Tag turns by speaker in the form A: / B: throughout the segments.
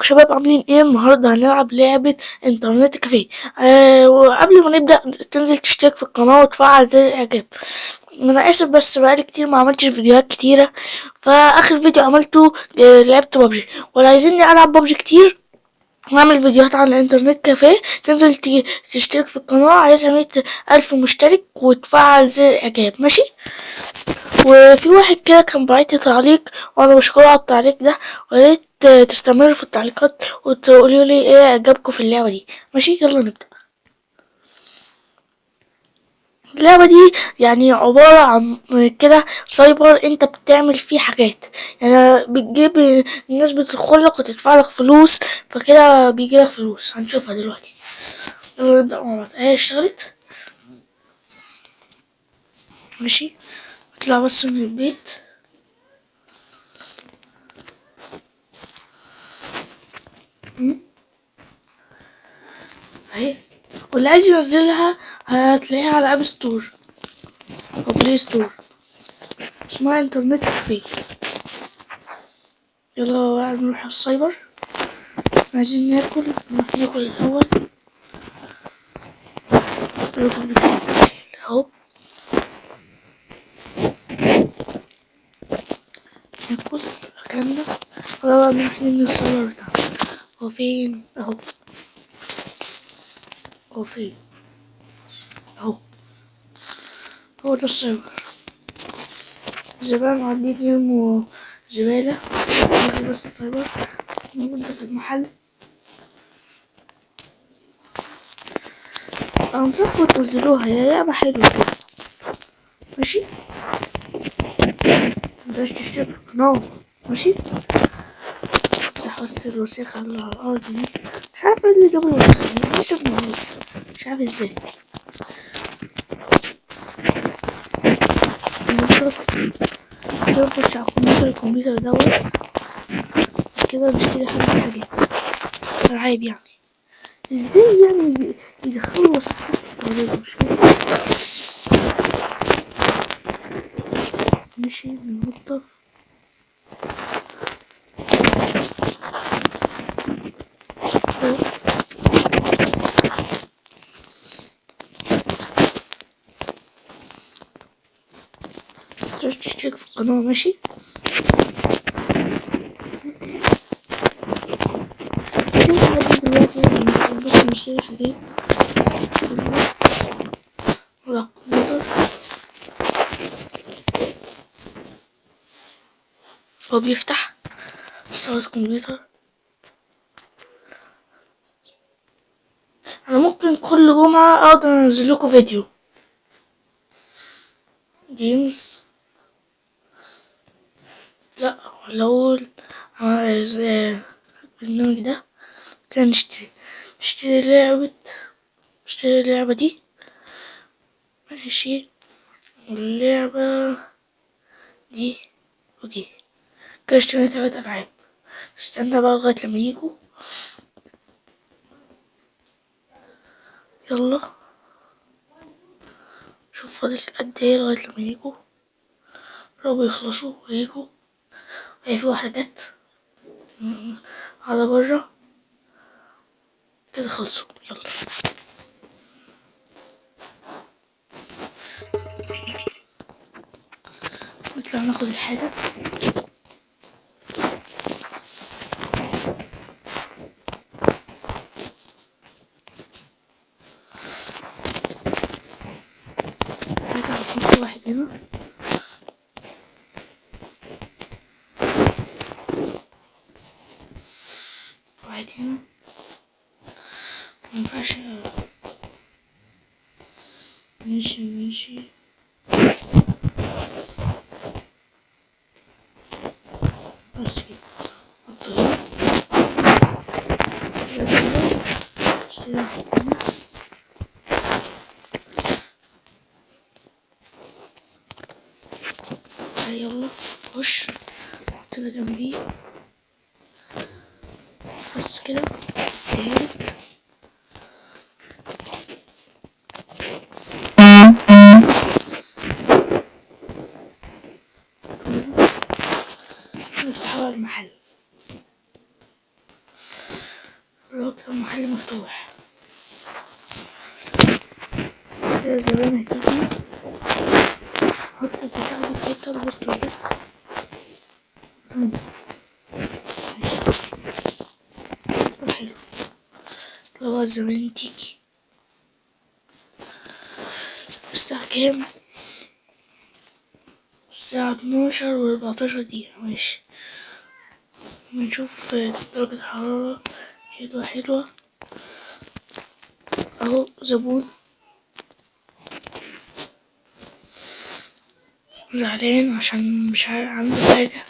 A: ازيكم شباب عاملين إيه النهارده؟ هنلعب لعبة إنترنت كافيه. آه وقبل ما نبدأ تنزل تشترك في القناة وتفعل زر الإعجاب. أنا آسف بس بقالي كتير ما عملتش فيديوهات كتيرة. فآخر فيديو عملته آه لعبت ببجي. ولا عايزيني ألعب ببجي كتير واعمل فيديوهات عن الانترنت كافيه. تنزل تشترك في القناة عايزها مية ألف مشترك وتفعل زر الإعجاب. ماشي؟ وفي واحد كده كان بعت تعليق وأنا بشكره على التعليق ده. وريت تستمروا في التعليقات وتقولوا لي إيه اعجابكم في اللعبة دي. ماشي يلا نبدأ. اللعبة دي يعني عبارة عن كده سايبر انت بتعمل فيه حاجات. يعني بتجيب الناس بتدخلك وتدفع لك فلوس فكده بيجي لك فلوس. هنشوفها دلوقتي. يلا نبدأ مع بعض. اهي اشتغلت؟ ماشي. اطلع بس من البيت. اهي واللي عايز ينزلها هتلاقيها على App Store أو Play Store اسمها Internet Cafe يلا بقى نروح السايبر. عايزين ناكل. نروح ناكل الأول. ناكل اهو ناكل اكلنا يلا بقى نروح نبني السايبر بتاعنا. هو فين أهو. هو فين أهو. هو ده السايبر زمان قاعدين يرموا زبالة بس السايبر ننضف المحل. أنصحكم تنزلوها هي لعبة حلوة كده. ماشي؟ متنساش تشترك في القناة ماشي؟ بس الوسيخة اللي على الأرض. دي مش عارف اللي جاب دي لسه منزلها مش عارف إزاي نخش على الكمبيوتر الكمبيوتر دوت. كده نشتري حاجة حاجات ألعاب يعني. إزاي يعني يدخلوا في التلاجة مش ماشي ننضف تقدرش تشترك في القناة ماشي عايزين حاجات دلوقتي نشوف بس نشتري حاجات ولا كمبيوتر هو بيفتح صورة كمبيوتر أنا ممكن كل جمعة أقدر أنزل لكم فيديو. جيمز لا ولا أقول. البرنامج ده كان نشتري نشتري لعبة نشتري اللعبة دي. ماشي. واللعبة دي ودي. كده اشترينا تلات ألعاب. استنى بقى لغاية لما يجوا. يلا. شوف فاضل قد إيه لغاية لما يجوا. قربوا يخلصوا ويجوا. هي في واحدة جت. على برا كده خلصوا. يلا. نطلع ناخد الحاجة حاجة هنحط واحد هنا واحد هنا مينفعش ماشي ماشي بس كده حط هنا كده كده. اشتري واحد هنا. تعالى يلا خش كده جنبيه بس كده تالت نفتح بقى المحل لو كده المحل مفتوح الزبائن هتيجي حط البتاع دي في. ماشي. حلو. لو الزبائن تيجي الساعة كام؟ الساعة اتناشر واربعتاشر دقيقة. ماشي. بنشوف درجة الحرارة حلوة حلوة. أهو زبون. زعلان عشان مش عنده حاجة.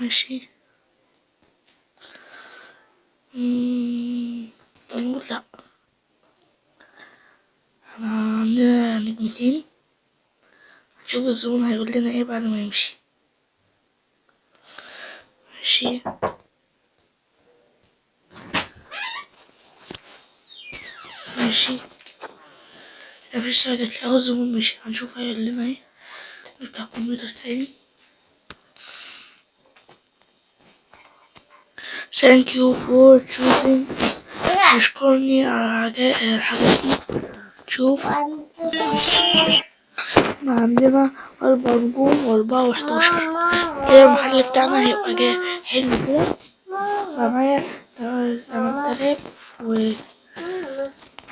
A: ماشي. نقول لأ. إحنا عندنا نجمتين. نشوف الزبون هيقول لنا إيه بعد ما يمشي. ماشي. ماشي ده حاجة جاتلي اهو الزبون مشي هنشوف هيقول لنا إيه نفتح الكمبيوتر تاني thank you for choosing يشكرني على دي شوف إحنا عندنا أربع نجوم وأربعة وحداشر كده المحل بتاعنا هيبقى جاي حلو كده معايا تمن آلاف و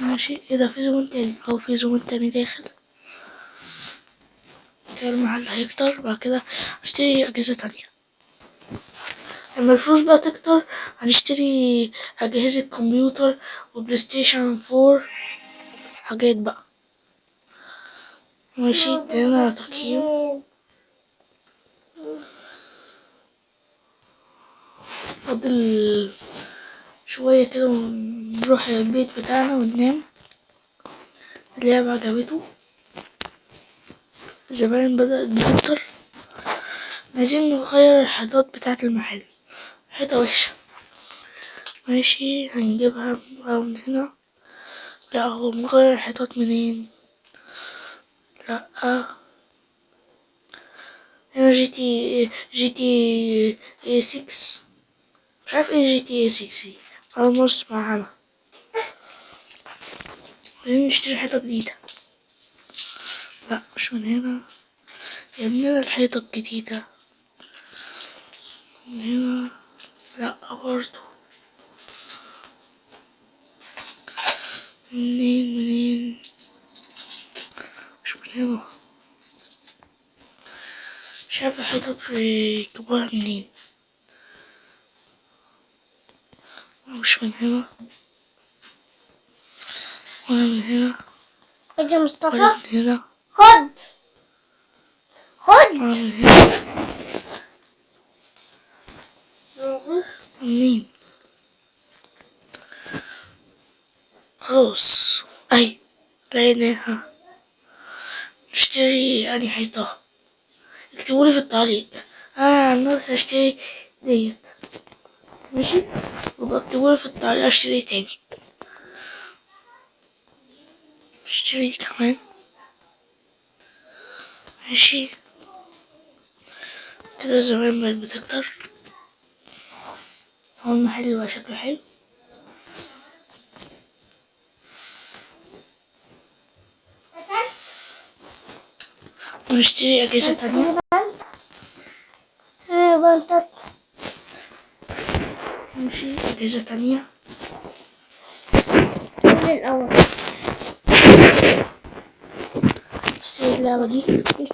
A: ماشي ده في زبون تاني أو في زبون تاني داخل كده المحل هيكتر بعد كده هشتري أجهزة تانية. لما الفلوس بقى تكتر هنشتري أجهزة كمبيوتر و PlayStation four حاجات بقى. ماشي هنا تقييم. فاضل شوية كده ونروح البيت بتاعنا وننام. اللعبة عجبته. زمان بدأت تكتر عايزين نغير الحيطات بتاعة المحل. حيطة وحشة. ماشي هنجيبها من هنا. لا هو بنغير الحيطات منين؟ لا. هنا GT GTA six. مش عارف إيه GTA six. خلاص بص معانا. خلينا نشتري حيطة جديدة. لا مش من هنا. يا ابننا الحيطة الجديدة. من هنا. لا برضو منين منين؟ مش من هنا. مش عارف الحيطة كبار منين؟ مش من هنا ولا من هنا ولا
B: مصطفى
A: من هنا
B: خد خد
A: ولا من هنا منين خلاص اي لقيناها نشتري اني حيطة اكتبولي في التعليق أنا عن نفسي اشتري ديت ماشي وبقى اكتبولي في التعليق أشتري تاني. أشتري كمان. ماشي. كده زمان بقت بتكتر. هو المحل بقى شكله حلو. ونشتري أجهزة تانية. ماشي. أجهزة تانية
B: من الأول.
A: نشتري اللعبة دي.
B: اشتري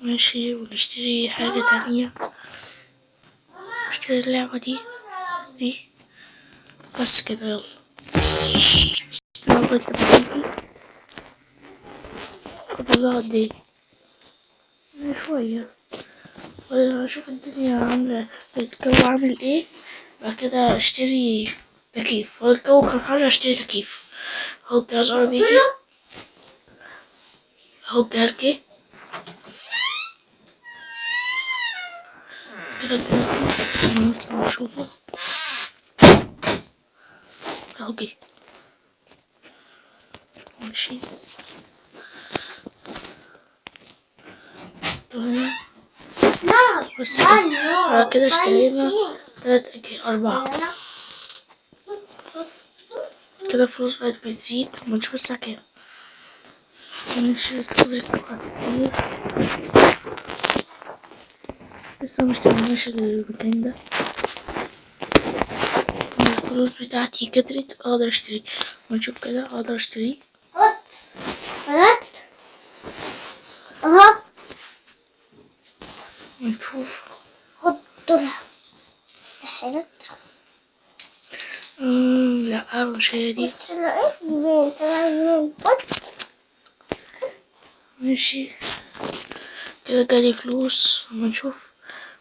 A: ماشي ونشتري حاجة تانية. نشتري اللعبة دي. دي. بس كده يلا. لغاية لما تيجي فاضلها قد إيه شوية. وأشوف الدنيا عاملة الجو عامل إيه بعد كده أشتري تكييف. هو الجو كان حر أشتري تكييف. اهو الجهاز قرب يجي اهو الجهاز جه كده الجهاز جه نطلع نشوفه اهو جه ماشي هنا.
B: نار
A: بس
B: نار
A: كده
B: نار
A: آه، كده اشترينا
B: بنزين.
A: تلات أجي أربعة. كده الفلوس بقت بتزيد. ما نشوف الساعة كام. ماشي لسه فاضل كتير لسه مشتريناش المكان ده. الفلوس بتاعتي كترت. أقدر أشتري. ونشوف كده. أقدر أشتري.
B: حط خلاص اهو لها حاجات
A: مم، لا مش هي دي.
B: بس لقيت مين طلع مين حط.
A: ماشي. كده جالي فلوس. أما نشوف.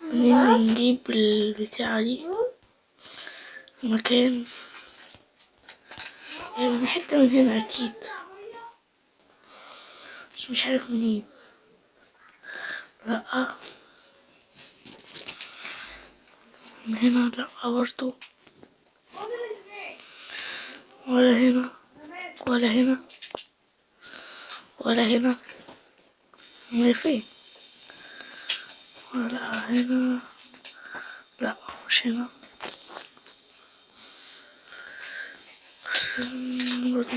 A: منين بنجيب البتاعة دي؟ مكان. يعني من حتة من هنا أكيد. بس مش عارف منين. لأ. من هنا لأ برضو ولا هنا ولا هنا ولا هنا هي فين ولا هنا لا مش هنا مم، برضو